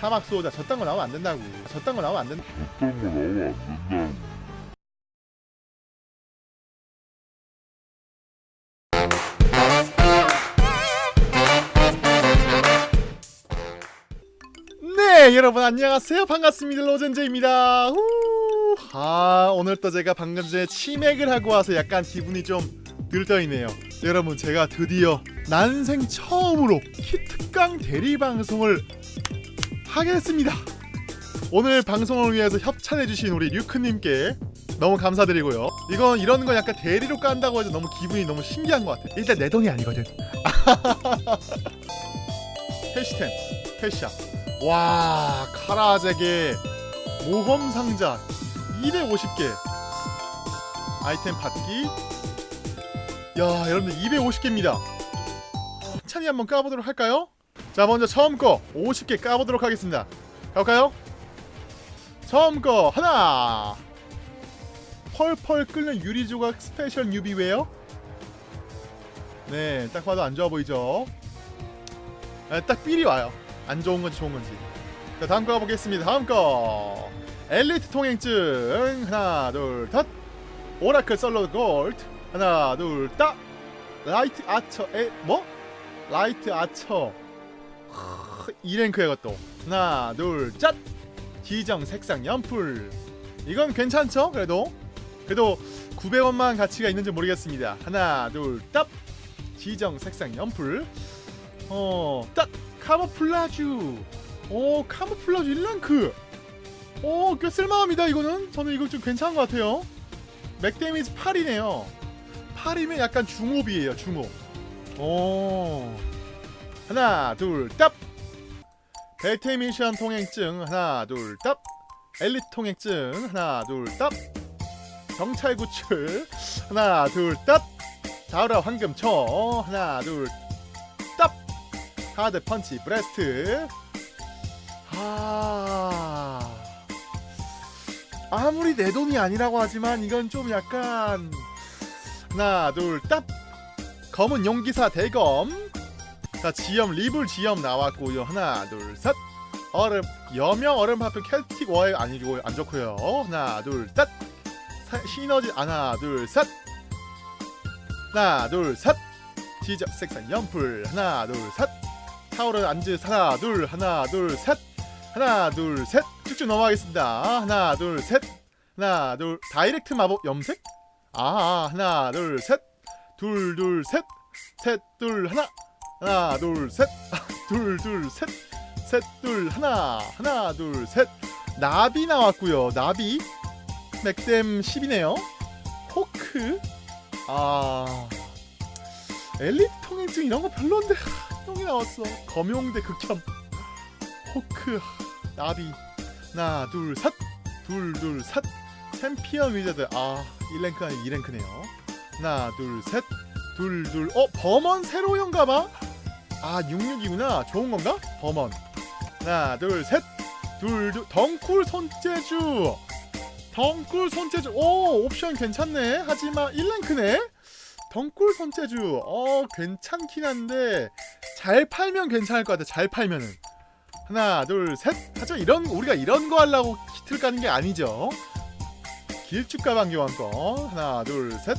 사막 수호자 저딴 거 나오면 안 된다고. 저딴 거 나오면 안 된다. 어떤 거 나오면 안 된다고. 네 여러분 안녕하세요. 반갑습니다. 로젠제입니다. 후. 아 오늘 또 제가 방금 전에 치맥을 하고 와서 약간 기분이 좀 들떠있네요. 여러분 제가 드디어 난생 처음으로 키특강 대리 방송을 하게 됐습니다. 오늘 방송을 위해서 협찬해주신 우리 류크님께 너무 감사드리고요. 이건 이런 건 약간 대리로 깐다고 해서 너무 기분이 너무 신기한 것 같아 일단 내 돈이 아니거든. 캐시템 캐시야 와 카라잭의 모험 상자 250개. 아이템 받기. 야 여러분들 250개입니다. 찬이 한번 까보도록 할까요? 자 먼저 처음 거 50개 까보도록 하겠습니다. 가볼까요? 처음 거 하나. 펄펄 끓는 유리조각 스페셜 뉴비웨어. 네딱 봐도 안 좋아 보이죠? 네, 딱 삘이 와요. 안 좋은 건지 좋은 건지. 자 다음 거 가보겠습니다. 다음 거. 엘리트 통행증. 하나 둘딱 오라클 썰러 골드. 하나 둘딱. 라이트 아처 에 뭐? 라이트 아처 2랭크에 이것도. 하나 둘짠! 지정 색상 앰플. 이건 괜찮죠? 그래도? 그래도 900원만 가치가 있는지 모르겠습니다. 하나 둘딱! 지정 색상 앰플. 어딱! 카모플라주. 오 카모플라주 1랭크. 오꽤 쓸만합니다 이거는. 저는 이거 좀 괜찮은 것 같아요. 맥 데미지 8이네요. 8이면 약간 중옵이에요 중옵. 오 하나 둘딱. 벨트 미션 통행증 하나 둘딱. 엘리트 통행증 하나 둘딱. 경찰 구출 하나 둘딱. 다우라 황금총 하나 둘딱. 하드 펀치 브레스트. 아. 아무리 내 돈이 아니라고 하지만 이건 좀 약간 하나 둘 딱. 검은 용기사 대검 자 지염 리블 지염 나왔고요 하나 둘셋 얼음 여명 얼음 하프 켈틱 워에 아니고 안 좋고요 하나 둘셋 시너지 하나 둘셋 하나 둘셋 지적 색상 연풀 하나 둘셋 타오르 안즈 하나 둘 하나 둘셋 하나 둘셋 쭉쭉 넘어가겠습니다 하나 둘셋 하나 둘 다이렉트 마법 염색 아 하나 둘셋 둘 둘 셋 셋 둘 하나 하나 둘셋둘 둘 셋. 셋둘 하나 하나 둘 셋. 나비 나왔고요. 나비. 맥댐 10이네요. 호크. 아. 엘리트 통행증 이런 거 별론데 형이 나왔어. 검용대 극혐. 호크. 나비. 하나 둘셋 둘둘셋. 챔피언 위저드. 아 1랭크 아니 2랭크네요. 하나 둘셋 둘둘 어 범원 새로운가봐 아 66이구나. 좋은 건가? 범원 하나 둘셋 둘둘. 덩쿨 손재주. 덩쿨 손재주. 오 옵션 괜찮네. 하지만 1랭크네. 덩쿨 손재주. 어 괜찮긴 한데 잘 팔면 괜찮을 것 같아 잘 팔면은. 하나 둘셋. 하지만 이런 우리가 이런 거 하려고 키트를 까는 게 아니죠. 길쭉 가방 교환권. 하나 둘 셋.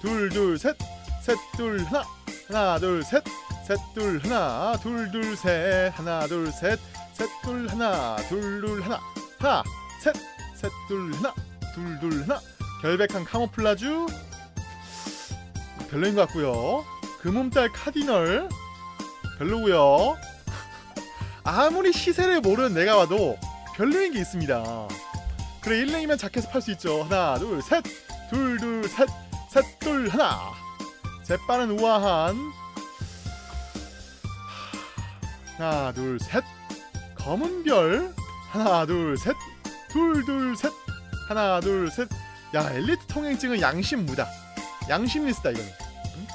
둘 둘 셋. 셋 둘 하나. 하나 둘 셋 셋둘 하나 둘 둘 셋 하나 둘 셋 셋 둘 하나 둘 둘 하나 하나 셋셋 둘 하나 둘 둘 하나. 결백한 카모플라주. 별로인 것 같고요. 금음달 카디널. 별로고요. 아무리 시세를 모르는 내가 봐도 별로인 게 있습니다. 그래 1랭이면 자켓을 팔 수 있죠. 하나 둘 셋 둘 둘 셋 셋 둘 하나. 재빠른 우아한 하나 둘 셋. 검은 별. 하나 둘 셋. 둘 둘 셋. 하나 둘 셋 야 엘리트 통행증은 양심 무다. 양심 리스다 이거는. 응?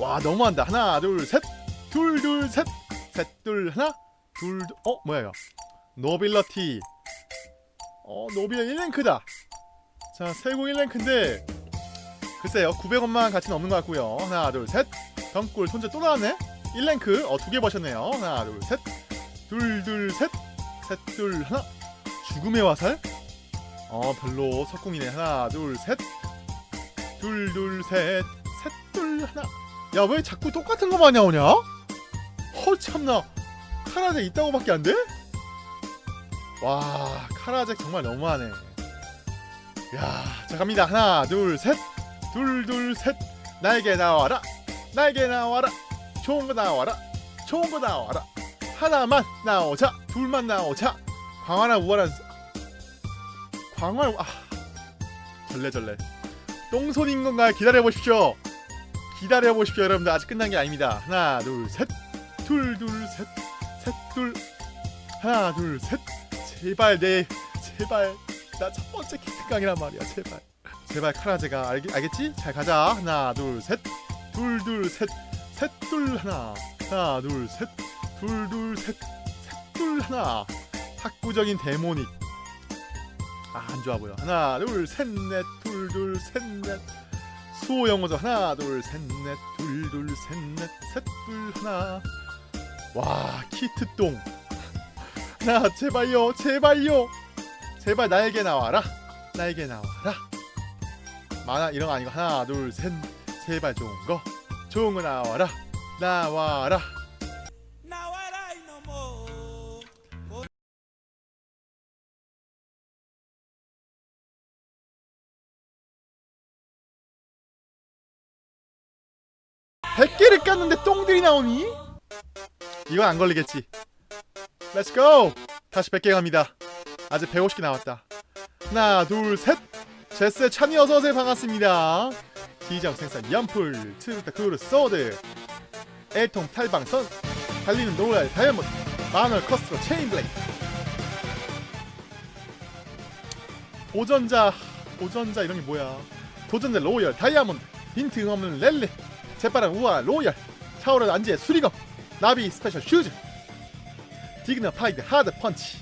와 너무한다. 하나 둘 셋 둘 둘 셋. 셋 둘 하나. 둘 어 뭐야 이거? 노빌러티. 어 노빌러 1랭크다. 자 세고 1랭크인데 글쎄요 900원만 가치는 없는 것 같고요. 하나 둘 셋. 덩굴 손재 또 나왔네 1랭크. 어 두 개 버셨네요. 하나 둘셋둘둘셋셋둘 하나. 죽음의 화살. 어 별로 석궁이네. 하나 둘셋둘둘셋셋둘 하나. 야 왜 자꾸 똑같은 거만 나오냐? 허 참나. 카라제 있다고 밖에 안 돼? 와 카라제 정말 너무하네. 야자 갑니다. 하나 둘 셋 둘 둘 셋. 날개 나와라. 날개 나와라 좋은 거 나와라. 좋은 거 나와라. 하나만 나오자. 둘만 나오자. 광활한 우월한 광활 아. 절레절레. 똥손인 건가요 기다려 보십시오. 기다려 보십시오 여러분들. 아직 끝난 게 아닙니다. 하나 둘셋둘둘셋셋둘. 하나 둘셋. 제발 내 제발. 나 첫 번째 키트강이란 말이야 제발. 제발 카라제가. 알겠, 알겠지? 잘 가자. 하나 둘셋둘둘셋 셋둘 하나. 하나 둘셋둘둘셋셋둘 하나. 학구적인 데모닉. 아 안 좋아 보여. 하나 둘 셋 넷. 둘 둘 셋 넷. 수호 영어죠. 하나 둘 셋 넷. 둘 둘 셋 넷. 셋 둘 하나. 와 키트똥. 하나 제발요 제발요. 제발 날개 나와라. 날개 나와라. 만화 이런 거 아니고 하나 둘 셋. 제발 좋은 거 거 나와라. 나와라. 나와라 이놈아. 100개를 깠는데 똥들이 나오니? 이건 안 걸리겠지. 렛츠고 다시 100개 갑니다. 아직 150개 남았다. 하나 둘셋. 제스 찬이 어서오세요. 반갑습니다 지정 생산 연풀 트루타 크루 소드 애통 탈방선 달리는 노랄 다이아몬드 마늘 커스트로 체인 블레이드. 도전자 도전자 이런 게 뭐야? 도전자 로열 다이아몬드 빈트 없는 렐레 재빠른 우아 로열 차오르는 안지의 수리검 나비 스페셜 슈즈 디그너파이드 하드 펀치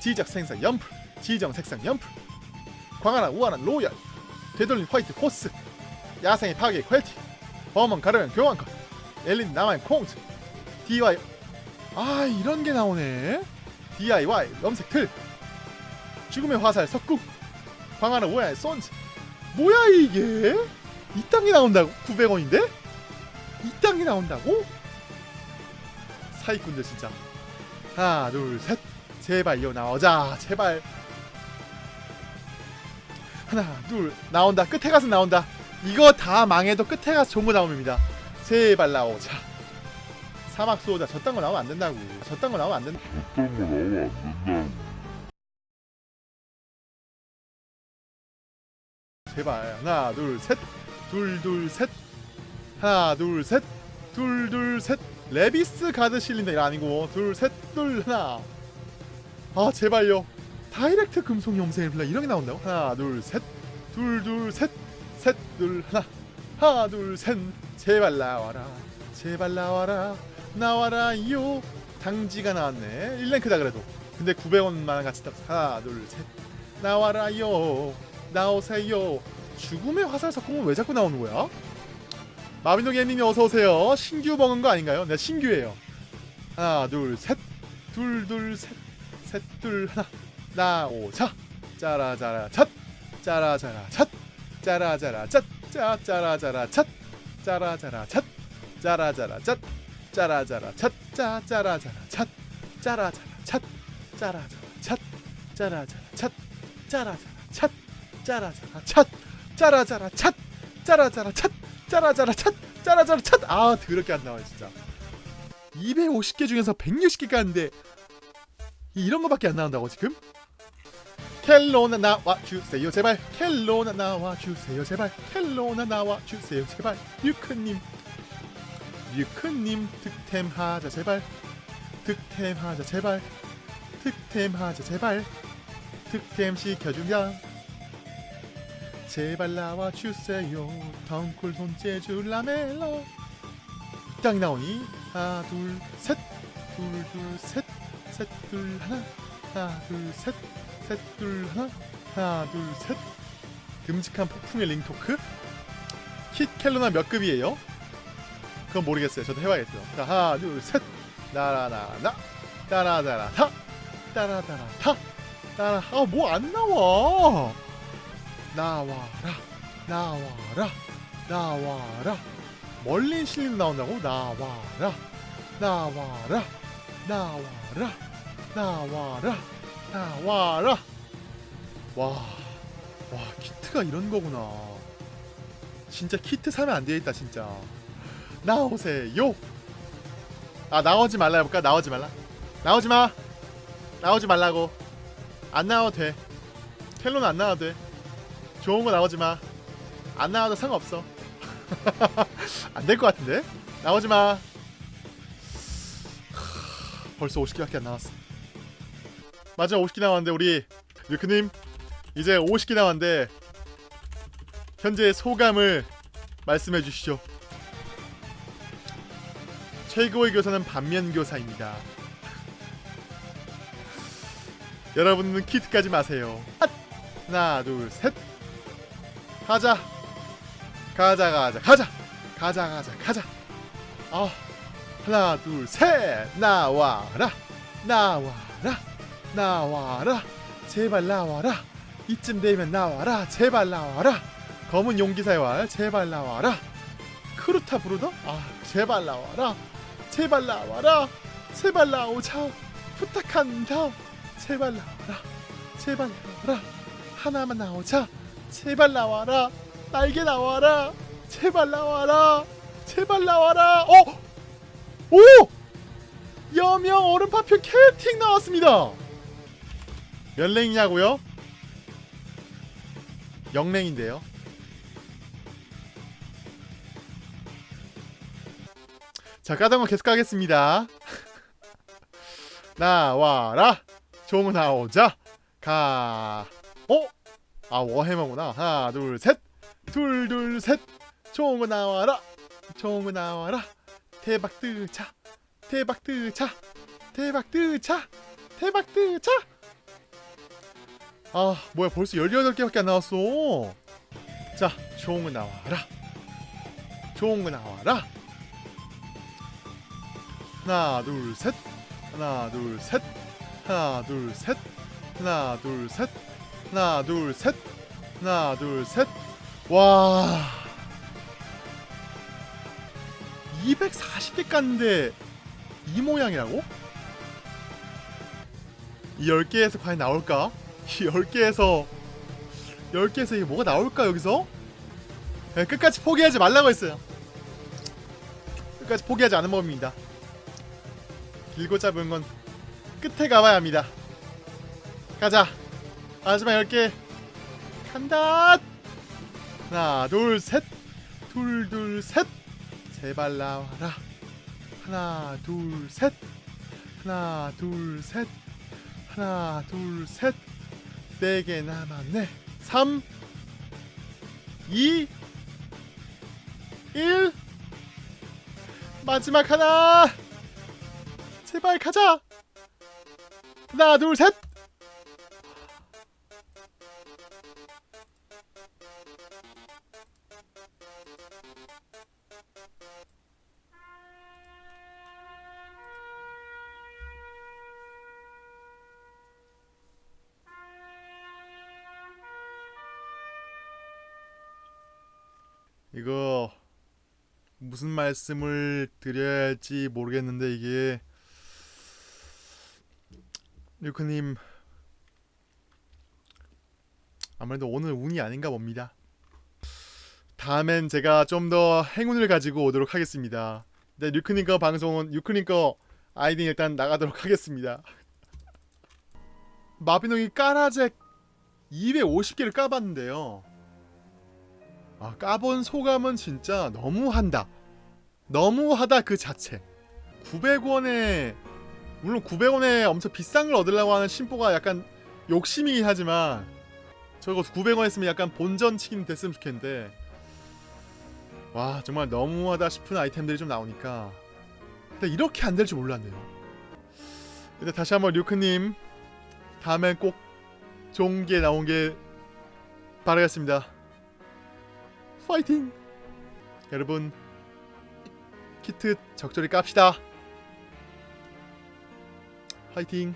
지적 생산 연풀 지정 색상 연풀 광활한 우아한 로열 되돌린 화이트 호스 야생의 파괴 퀄티 범원 가르면 교환컷 엘린 남아인 콩트 DIY 아 이런 게 나오네. DIY 염색 틀 죽음의 화살 석궁 광활한 우아한 손즈. 뭐야 이게? 이딴 게 나온다고? 900원인데? 이딴 게 나온다고? 사기꾼들 진짜. 하나 둘셋. 제발 이거 나오자 제발. 하나 둘. 나온다. 끝에 가서 나온다 이거 다 망해도 끝에 가서 좋은 거 나옵니다. 제발 나오자. 사막 수호자 저딴 거 나오면 안 된다고. 저딴 거 나오면 안 된다. 어떤 거 나오면 안 된다고. 제발 하나 둘 셋. 둘 둘 셋. 하나 둘 셋. 둘 둘 셋. 레비스 가드 실린다. 이거 아니고. 둘 셋 둘 하나. 아 제발요. 다이렉트 금속 염색 블라 이런 게 나온다고? 하나 둘 셋. 둘 둘 셋 셋둘 하나. 하나 둘 셋. 제발 나와라. 제발 나와라. 나와라요. 당지가 나왔네. 1랭크다 그래도. 근데 900원만 같이 딱 하나 둘 셋. 나와라요. 나오세요. 죽음의 화살 석궁은 왜 자꾸 나오는 거야? 마빈동 예님이 어서 오세요. 신규 먹은 거 아닌가요? 네, 신규예요. 하나, 둘, 셋, 둘, 둘, 셋, 셋, 둘, 하나, 나오자, 짜라짜라, 찻, 짜라짜라, 찻, 짜라짜라, 찻, 짜, 짜라짜라, 찻, 짜라짜라, 찻, 짜라짜라, 찻, 짜라짜라, 찻, 짜, 짜라짜라, 찻, 짜라짜라, 찻, 짜라짜라, 찻, 짜라짜라, 찻, 짜라짜라, 찻, 짜라짜라, 찻, 짜라짜라, 찻, 짜라짜라, 찻, 짜라짜라 찻 짜라짜라 찻 아 더럽게 안 나와요 진짜 250개 중에서 160개 깠는데 이런 거밖에 안 나온다고 지금? 켈로나 나와 주세요. 제발 켈로나 나와 주세요. 제발 켈로나 나와 주세요. 제발 뮤크님 뮤크님 득템하자. 제발 득템하자. 제발 득템하자. 제발 득템 시켜주면 제발 나와 주세요. 덩쿨 손재주 라멜라 땅이 나오니 하나 둘 셋 둘 둘 셋 셋 둘 하나. 하나 둘셋 셋 둘 하나 하나 둘 셋. 듬직한 폭풍의 링토크. 킷 켈로나 몇 급이에요? 그건 모르겠어요. 저도 해봐야겠어요. 자 하나 둘 셋. 나라나라. 따라따라 타 따라따라 타 따라 아 뭐 안 나와. 나와라. 나와라. 나와라. 멀리 실림 나온다고? 나와라. 나와라. 나와라. 나와라 나와라 와, 와 키트가 이런 거구나 진짜 키트 사면 안 되겠다 진짜 나오세요 아 나오지 말라 해볼까 나오지 말라 나오지 마 나오지 말라고 안 나와도 돼 텔로는 안 나와도 돼 좋은 거 나오지 마. 안 나와도 상관없어. 안 될 것 같은데? 나오지 마. 벌써 50개밖에 안 나왔어. 맞아, 50개 나왔는데 우리 류크님 이제 50개 나왔는데 현재 소감을 말씀해 주시죠. 최고의 교사는 반면 교사입니다. 여러분은 키트 까지 마세요. 하나, 둘, 셋. 가자 가자 가자 가자 가자 가자 가자 아 하나 둘 셋 나와라 나와라 나와라 제발 나와라 이쯤 되면 나와라 제발 나와라 검은 용기사의 왈 제발 나와라 크루타 부르더 아 제발 나와라 제발 나와라 제발 나오자 부탁한다 제발 나와라 제발 나와라 하나만 나오자 제발 나와라 날개 나와라 제발 나와라 제발 나와라 어? 오! 여명 얼음파편 캐팅 나왔습니다 몇 랭이냐고요? 영랭인데요. 자거 계속 가겠습니다. 나와라. 종 나오자. 가. 어? 아 워해머구나. 하나 둘 셋 둘 둘셋. 총은 나와라. 총은 나와라. 대박 뜨차. 대박 뜨차. 대박 뜨차. 대박 뜨차 아 뭐야 벌써 18개밖에 안 나왔어. 자 총은 나와라. 총은 나와라. 하나 둘셋. 하나 둘셋. 하나 둘셋. 하나 둘셋. 하나 둘셋. 하나 둘셋와. 240개 깠는데 이 모양이라고? 이 10개에서 과연 나올까? 이 10개에서 10개에서 이게 뭐가 나올까 여기서? 네, 끝까지 포기하지 말라고 했어요. 끝까지 포기하지 않은 법입니다. 길고 짧은 건 끝에 가봐야 합니다. 가자. 마지막 10개. 간다! 하나 둘셋 둘 둘 셋. 제발 나와라. 하나 둘 셋. 하나 둘 셋. 하나 둘셋 네개 남았네. 3 2 1 마지막 하나. 제발 가자. 하나 둘셋 이거 무슨 말씀을 드려야 할지 모르겠는데 이게 류크님 아무래도 오늘 운이 아닌가 봅니다. 다음엔 제가 좀 더 행운을 가지고 오도록 하겠습니다. 네, 류크님 거 방송은 류크님 거 아이디 일단 나가도록 하겠습니다. 마비노기 까라잭 250개를 까봤는데요. 아 까본 소감은 진짜 너무한다. 너무하다 그 자체. 900원에 물론 900원에 엄청 비싼 걸 얻으려고 하는 심보가 약간 욕심이긴 하지만 저거 900원 했으면 약간 본전 치킨 됐으면 좋겠는데. 와 정말 너무하다 싶은 아이템들이 좀 나오니까. 근데 이렇게 안 될 줄 몰랐네요. 근데 다시 한번 류크님 다음엔 꼭 좋은 게 나온 게 바라겠습니다 파이팅! 여러분 키트 적절히 깝시다. 화이팅.